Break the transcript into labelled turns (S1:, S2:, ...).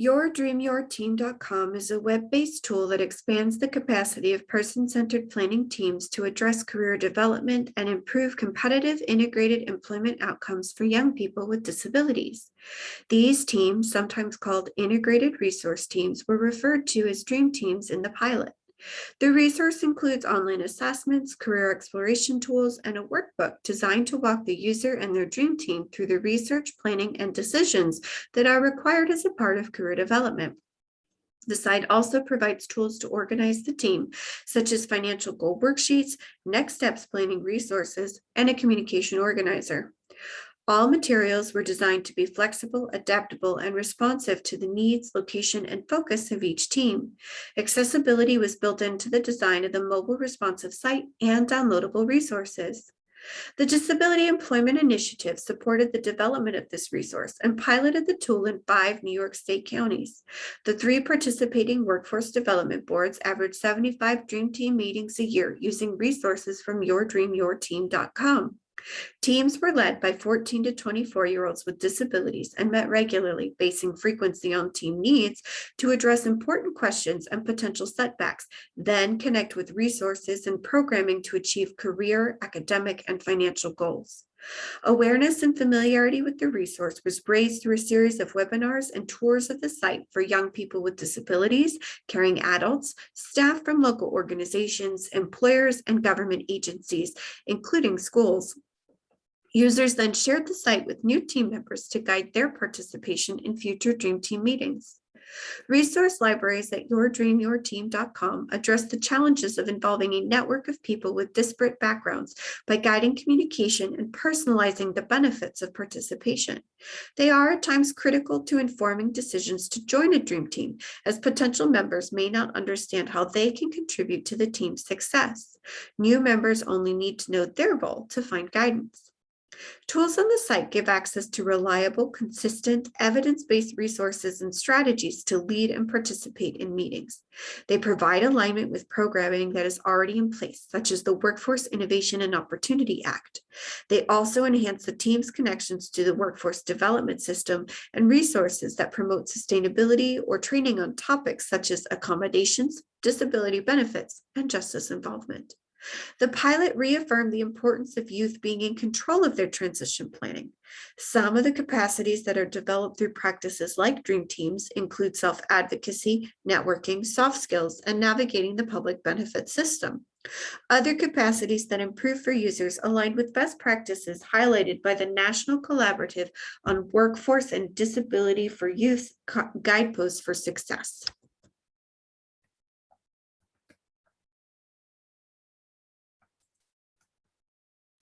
S1: YourDreamYourTeam.com is a web-based tool that expands the capacity of person-centered planning teams to address career development and improve competitive integrated employment outcomes for young people with disabilities. These teams, sometimes called integrated resource teams, were referred to as dream teams in the pilot. The resource includes online assessments, career exploration tools, and a workbook designed to walk the user and their dream team through the research, planning, and decisions that are required as a part of career development. The site also provides tools to organize the team, such as financial goal worksheets, next steps planning resources, and a communication organizer. All materials were designed to be flexible, adaptable, and responsive to the needs, location, and focus of each team. Accessibility was built into the design of the mobile responsive site and downloadable resources. The Disability Employment Initiative supported the development of this resource and piloted the tool in five New York State counties. The three participating workforce development boards averaged 75 Dream Team meetings a year using resources from yourdreamyourteam.com. Teams were led by 14 to 24 year olds with disabilities and met regularly, basing frequency on team needs to address important questions and potential setbacks, then connect with resources and programming to achieve career, academic, and financial goals. Awareness and familiarity with the resource was raised through a series of webinars and tours of the site for young people with disabilities, caring adults, staff from local organizations, employers, and government agencies, including schools. Users then shared the site with new team members to guide their participation in future Dream Team meetings. Resource libraries at yourdreamyourteam.com address the challenges of involving a network of people with disparate backgrounds by guiding communication and personalizing the benefits of participation. They are at times critical to informing decisions to join a dream team, as potential members may not understand how they can contribute to the team's success. New members only need to know their role to find guidance. Tools on the site give access to reliable, consistent, evidence-based resources and strategies to lead and participate in meetings. They provide alignment with programming that is already in place, such as the Workforce Innovation and Opportunity Act. They also enhance the team's connections to the workforce development system and resources that promote sustainability or training on topics such as accommodations, disability benefits, and justice involvement. The pilot reaffirmed the importance of youth being in control of their transition planning. Some of the capacities that are developed through practices like Dream Teams include self-advocacy, networking, soft skills, and navigating the public benefit system. Other capacities that improve for users aligned with best practices highlighted by the National Collaborative on Workforce and Disability for Youth Guideposts for Success.